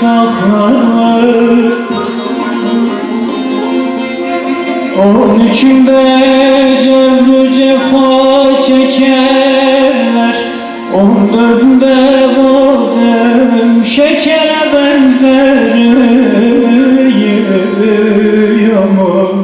saklanır Onun içinde cevru cefa çekerler. On döndü badem şekere benzer Yaman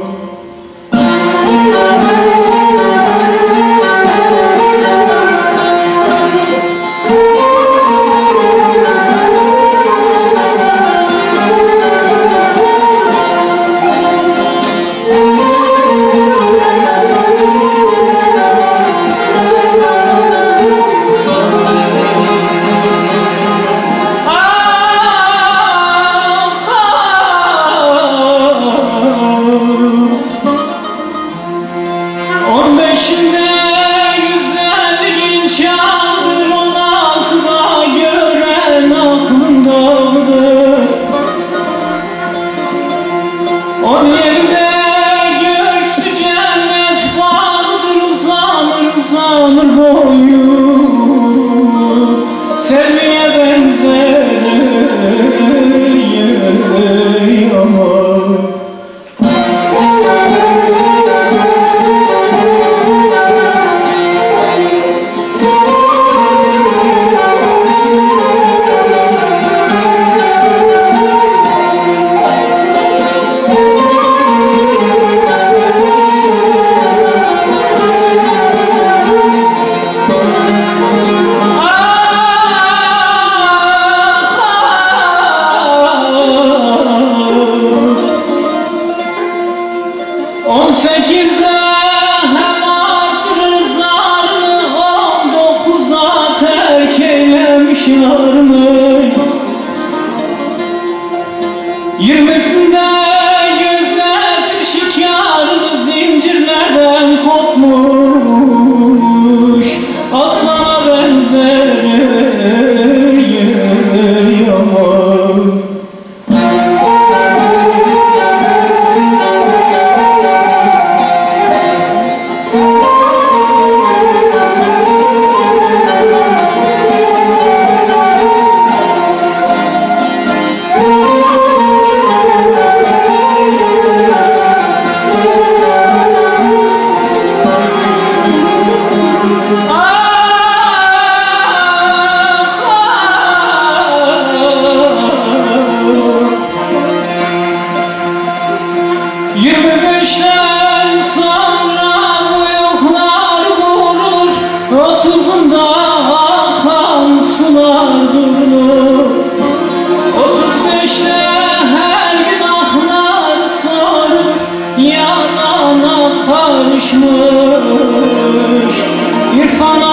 亲爱。karışmış İrfan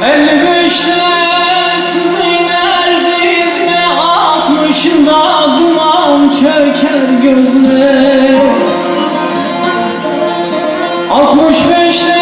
55'te sizin erdizme 60'ında duman çöker gözüme 65'te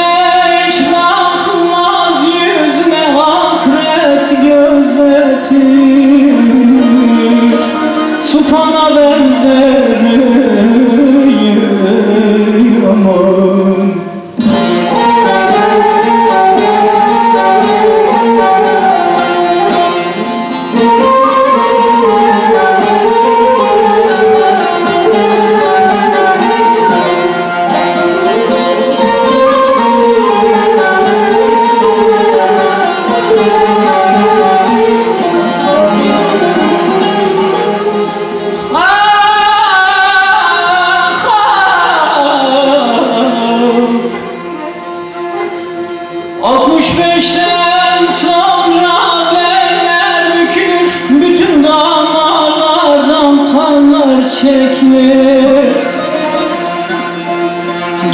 65'ten sonra beller bükülür Bütün damarlardan kanlar çekilir.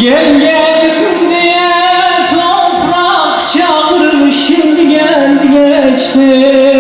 Gel gel diye toprak çağırır Şimdi geldi geçti